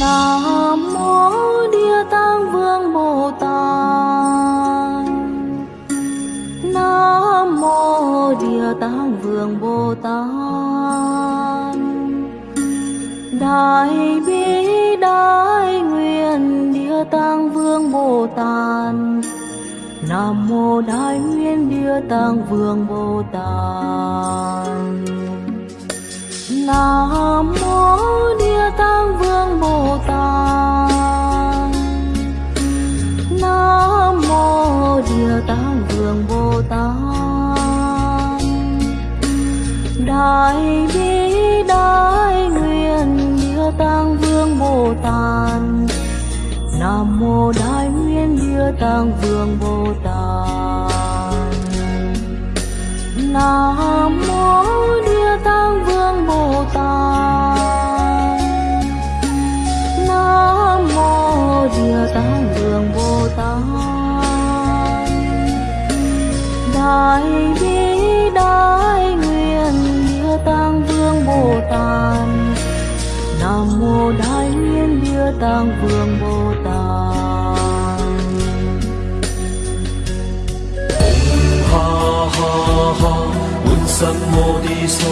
Nam mô Địa Tạng Vương Bồ Tát. Nam mô Địa Tạng Vương Bồ Tát. Đại bi đại Tạng Vương Bồ Tát. Nam mô Đại Nguyện Địa Tạng Vương Bồ Tát. Nam mô Địa Tạng Vương Bồ Tát. Nam mô Địa Tạng Vương Bồ Tát. Đại bi Nam mô Đại Nguyện Địa Tạng Vương Bồ Tát. Nam mô Địa Tạng Vương Bồ Tát. Nam mô Địa Tạng Vương Bồ Tát. Đại tăng vương bồ tát. Om ha ha ha Un sam mô đi so